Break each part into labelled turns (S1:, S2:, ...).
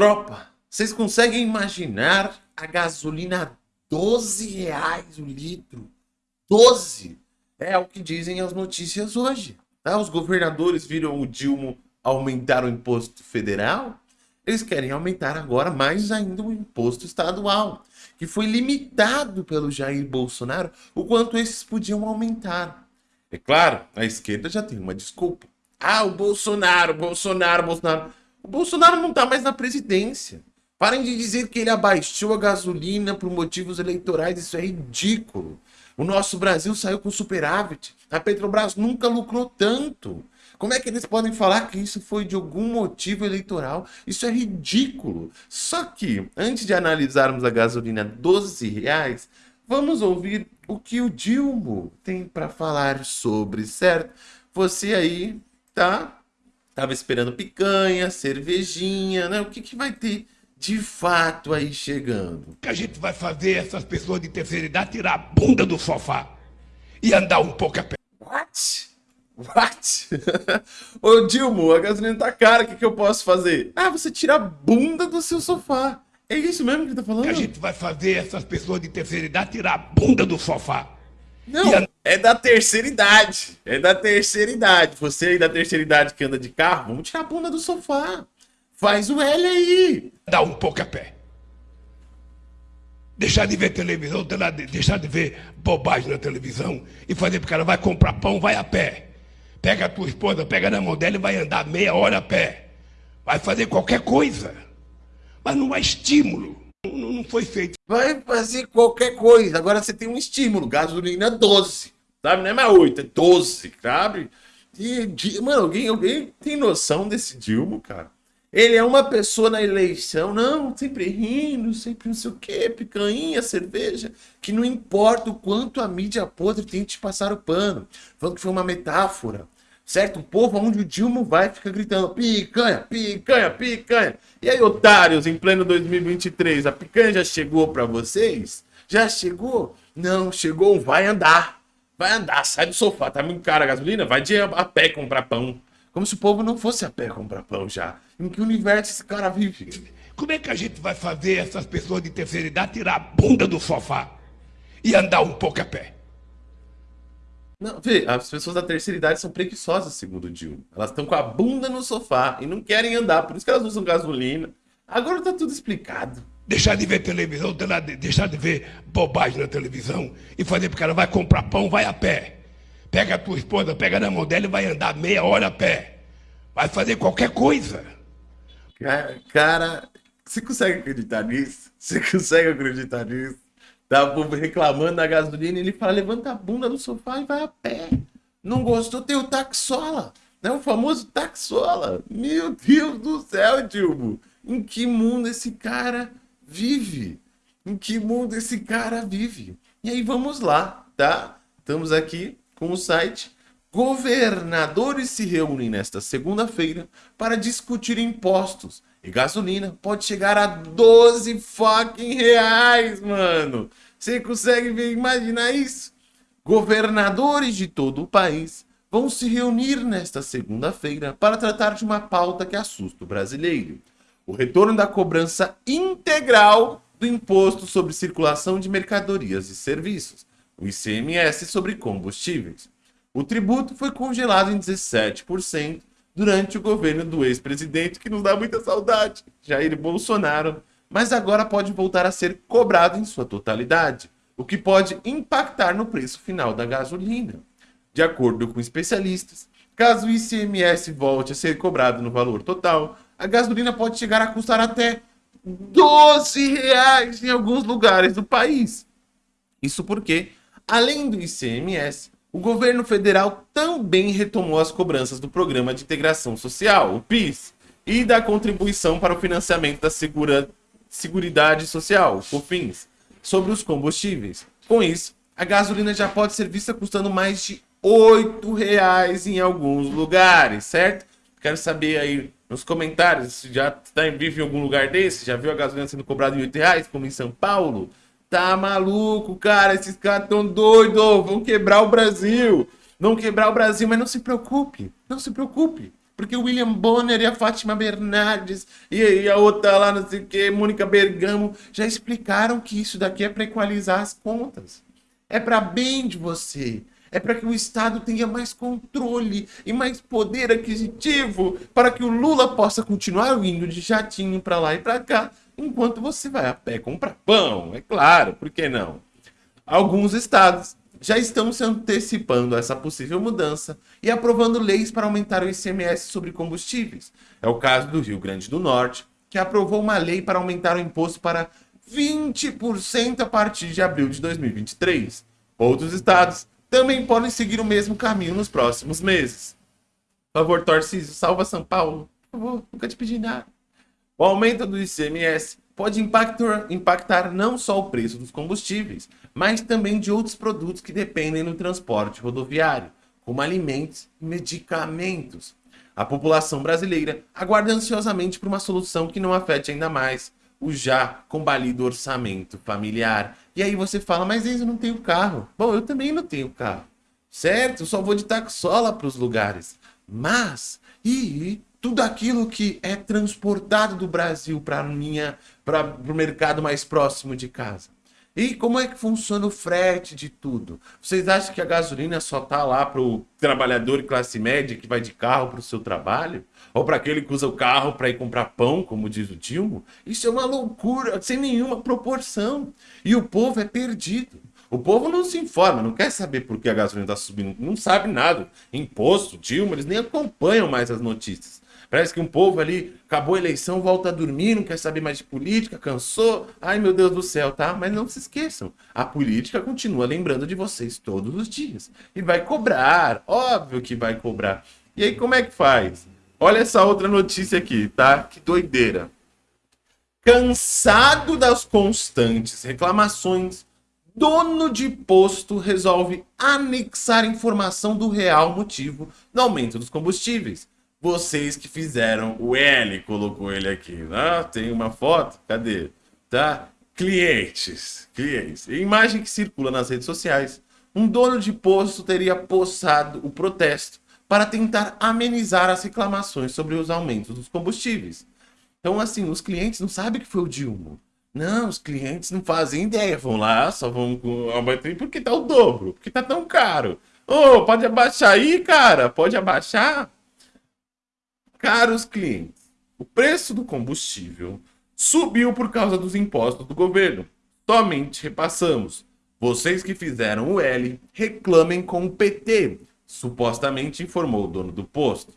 S1: Tropa, vocês conseguem imaginar a gasolina 12 reais o litro? 12! É o que dizem as notícias hoje. Tá? Os governadores viram o Dilma aumentar o imposto federal. Eles querem aumentar agora mais ainda o imposto estadual, que foi limitado pelo Jair Bolsonaro o quanto esses podiam aumentar. É claro, a esquerda já tem uma desculpa. Ah, o Bolsonaro, Bolsonaro, Bolsonaro. O Bolsonaro não está mais na presidência. Parem de dizer que ele abaixou a gasolina por motivos eleitorais. Isso é ridículo. O nosso Brasil saiu com superávit. A Petrobras nunca lucrou tanto. Como é que eles podem falar que isso foi de algum motivo eleitoral? Isso é ridículo. Só que, antes de analisarmos a gasolina 12 reais, vamos ouvir o que o Dilma tem para falar sobre, certo? Você aí, tá? Tava esperando picanha, cervejinha, né? O que, que vai ter de fato aí chegando?
S2: que a gente vai fazer essas pessoas de terceira idade tirar a bunda do sofá e andar um pouco a pé.
S1: What? What? Ô Dilma, a gasolina tá cara, o que, que eu posso fazer? Ah, você tira a bunda do seu sofá. É isso mesmo que ele tá falando?
S2: que a gente vai fazer essas pessoas de terceira idade tirar a bunda do sofá.
S1: Não, é da terceira idade. É da terceira idade. Você aí da terceira idade que anda de carro, vamos tirar a bunda do sofá. Faz o L aí.
S2: Andar um pouco a pé. Deixar de ver televisão, deixar de ver bobagem na televisão e fazer pro cara vai comprar pão, vai a pé. Pega a tua esposa, pega na mão dela e vai andar meia hora a pé. Vai fazer qualquer coisa. Mas não há estímulo. Não, não foi feito.
S1: Vai fazer qualquer coisa. Agora você tem um estímulo. Gasolina 12. Sabe? Não é mais 8, é 12, sabe? E, mano, alguém, alguém tem noção desse Dilma, cara? Ele é uma pessoa na eleição, não, sempre rindo, sempre não sei o que, picanha, cerveja, que não importa o quanto a mídia podre tente passar o pano. Falando que foi uma metáfora, certo? O povo, onde o Dilma vai, fica gritando picanha, picanha, picanha. E aí, otários, em pleno 2023, a picanha já chegou para vocês? Já chegou? Não, chegou, vai andar. Vai andar, sai do sofá, tá muito cara a gasolina? Vai de a pé comprar pão. Como se o povo não fosse a pé comprar pão já. Em que universo esse cara vive?
S2: Como é que a gente vai fazer essas pessoas de terceira idade tirar a bunda do sofá e andar um pouco a pé?
S1: Não, vê, as pessoas da terceira idade são preguiçosas, segundo o Dilma. Elas estão com a bunda no sofá e não querem andar, por isso que elas usam gasolina. Agora tá tudo explicado.
S2: Deixar de ver televisão, deixar de ver bobagem na televisão e fazer pro cara vai comprar pão, vai a pé. Pega a tua esposa, pega na mão dela e vai andar meia hora a pé. Vai fazer qualquer coisa.
S1: Cara, cara, você consegue acreditar nisso? Você consegue acreditar nisso? Tá reclamando da gasolina ele fala, levanta a bunda do sofá e vai a pé. Não gostou? Tem o taxola. Né? O famoso taxola. Meu Deus do céu, Dilma. Em que mundo esse cara vive? Em que mundo esse cara vive? E aí vamos lá, tá? Estamos aqui com o site. Governadores se reúnem nesta segunda-feira para discutir impostos. E gasolina pode chegar a 12 fucking reais, mano. Você consegue imaginar isso? Governadores de todo o país vão se reunir nesta segunda-feira para tratar de uma pauta que assusta o brasileiro. O retorno da cobrança integral do Imposto sobre Circulação de Mercadorias e Serviços, o ICMS sobre combustíveis. O tributo foi congelado em 17% durante o governo do ex-presidente, que nos dá muita saudade, Jair Bolsonaro, mas agora pode voltar a ser cobrado em sua totalidade, o que pode impactar no preço final da gasolina. De acordo com especialistas, caso o ICMS volte a ser cobrado no valor total, a gasolina pode chegar a custar até 12 reais em alguns lugares do país. Isso porque Além do ICMS, o governo federal também retomou as cobranças do Programa de Integração Social, o PIS, e da contribuição para o financiamento da segura... Seguridade Social, COFINS, sobre os combustíveis. Com isso, a gasolina já pode ser vista custando mais de R$ reais em alguns lugares, certo? Quero saber aí nos comentários se já está em vivo em algum lugar desse, já viu a gasolina sendo cobrada em R$ reais, como em São Paulo? Tá maluco, cara? Esses caras tão doidos, vão quebrar o Brasil. Vão quebrar o Brasil, mas não se preocupe, não se preocupe. Porque o William Bonner e a Fátima Bernardes e, e a outra lá, não sei o que, Mônica Bergamo, já explicaram que isso daqui é para equalizar as contas. É para bem de você. É para que o Estado tenha mais controle e mais poder aquisitivo para que o Lula possa continuar indo de jatinho para lá e para cá, enquanto você vai a pé comprar pão. É claro, por que não? Alguns estados já estão se antecipando a essa possível mudança e aprovando leis para aumentar o ICMS sobre combustíveis. É o caso do Rio Grande do Norte, que aprovou uma lei para aumentar o imposto para 20% a partir de abril de 2023. Outros estados também podem seguir o mesmo caminho nos próximos meses. Por favor, Tarcísio, salva São Paulo. Por favor, nunca te pedi nada. O aumento do ICMS pode impactar, impactar não só o preço dos combustíveis, mas também de outros produtos que dependem do transporte rodoviário, como alimentos e medicamentos. A população brasileira aguarda ansiosamente por uma solução que não afete ainda mais o já combalido orçamento familiar. E aí você fala, mas eu não tenho carro. Bom, eu também não tenho carro. Certo? Só vou de taxola para os lugares. Mas, e tudo aquilo que é transportado do Brasil para minha para o mercado mais próximo de casa. E como é que funciona o frete de tudo? Vocês acham que a gasolina só tá lá para o trabalhador classe média que vai de carro para o seu trabalho? Ou para aquele que usa o carro para ir comprar pão, como diz o Dilma? Isso é uma loucura, sem nenhuma proporção. E o povo é perdido. O povo não se informa, não quer saber por que a gasolina está subindo, não sabe nada. Imposto, Dilma, eles nem acompanham mais as notícias. Parece que um povo ali acabou a eleição, volta a dormir, não quer saber mais de política, cansou. Ai, meu Deus do céu, tá? Mas não se esqueçam, a política continua lembrando de vocês todos os dias. E vai cobrar, óbvio que vai cobrar. E aí, como é que faz? Olha essa outra notícia aqui, tá? Que doideira. Cansado das constantes reclamações, dono de posto resolve anexar informação do real motivo do aumento dos combustíveis vocês que fizeram. O L colocou ele aqui. Ah, tem uma foto? Cadê? Tá? Clientes. Clientes. Imagem que circula nas redes sociais. Um dono de posto teria possado o protesto para tentar amenizar as reclamações sobre os aumentos dos combustíveis. Então, assim, os clientes não sabem que foi o Dilma. Não, os clientes não fazem ideia. Vão lá, só vão com abater porque tá o dobro, porque tá tão caro. Ô, oh, pode abaixar aí, cara? Pode abaixar? Caros clientes, o preço do combustível subiu por causa dos impostos do governo. Somente repassamos. Vocês que fizeram o L reclamem com o PT, supostamente informou o dono do posto.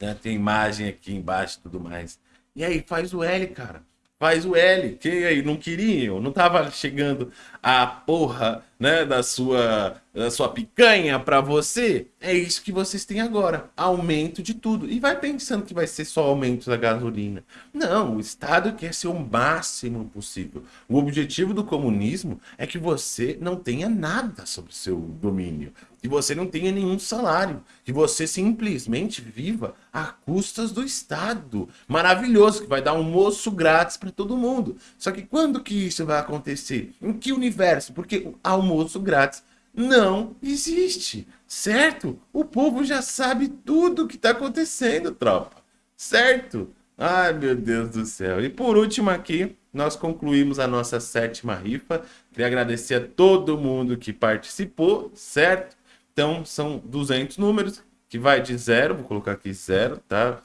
S1: Né, tem imagem aqui embaixo e tudo mais. E aí, faz o L, cara faz o L. Que aí não queriam, não tava chegando a porra, né, da sua da sua picanha para você. É isso que vocês têm agora, aumento de tudo. E vai pensando que vai ser só aumento da gasolina. Não, o Estado quer ser o máximo possível. O objetivo do comunismo é que você não tenha nada sobre seu domínio que você não tenha nenhum salário, que você simplesmente viva a custas do Estado. Maravilhoso, que vai dar almoço grátis para todo mundo. Só que quando que isso vai acontecer? Em que universo? Porque almoço grátis não existe, certo? O povo já sabe tudo o que está acontecendo, tropa, certo? Ai, meu Deus do céu. E por último aqui, nós concluímos a nossa sétima rifa. Queria agradecer a todo mundo que participou, certo? Então, são 200 números, que vai de 0, vou colocar aqui 0, tá?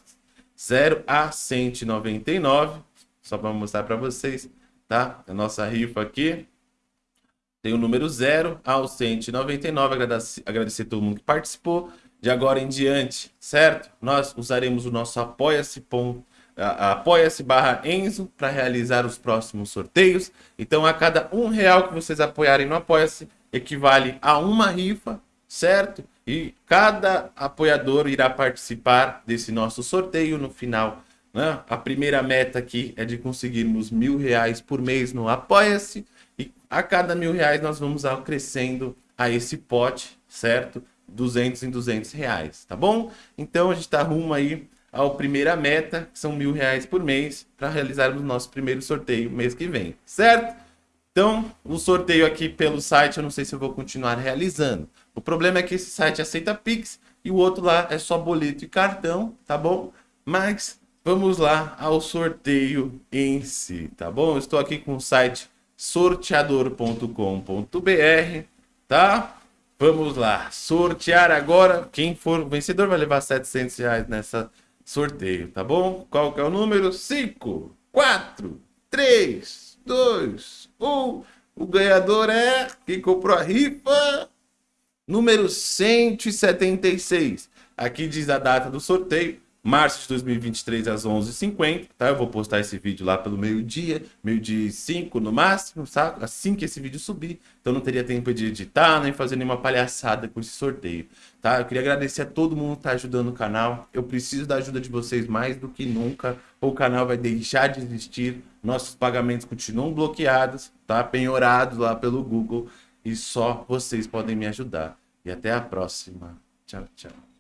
S1: 0 a 199, só para mostrar para vocês, tá? A nossa rifa aqui tem o número 0 ao 199, agradecer, agradecer todo mundo que participou. De agora em diante, certo? Nós usaremos o nosso apoia-se apoia-se barra Enzo para realizar os próximos sorteios. Então, a cada um real que vocês apoiarem no Apoia-se, equivale a uma rifa certo? E cada apoiador irá participar desse nosso sorteio no final. Né? A primeira meta aqui é de conseguirmos mil reais por mês no Apoia-se. A cada mil reais nós vamos crescendo a esse pote, certo? 200 em 200 reais, tá bom? Então a gente está rumo aí à primeira meta, que são mil reais por mês, para realizarmos o nosso primeiro sorteio mês que vem, certo? Então, o sorteio aqui pelo site, eu não sei se eu vou continuar realizando. O problema é que esse site aceita Pix e o outro lá é só boleto e cartão, tá bom? Mas vamos lá ao sorteio em si, tá bom? Eu estou aqui com o site sorteador.com.br, tá? Vamos lá, sortear agora. Quem for vencedor vai levar 700 reais nessa sorteio, tá bom? Qual que é o número? 5, 4, 3, 2, 1. O ganhador é quem comprou a rifa, número 176. Aqui diz a data do sorteio, março de 2023 às 11h50, tá? Eu vou postar esse vídeo lá pelo meio-dia, meio-dia e 5 no máximo, sabe? Assim que esse vídeo subir. Então não teria tempo de editar, nem fazer nenhuma palhaçada com esse sorteio, tá? Eu queria agradecer a todo mundo que tá ajudando o canal. Eu preciso da ajuda de vocês mais do que nunca. O canal vai deixar de existir. Nossos pagamentos continuam bloqueados, tá? Penhorados lá pelo Google. E só vocês podem me ajudar. E até a próxima. Tchau, tchau.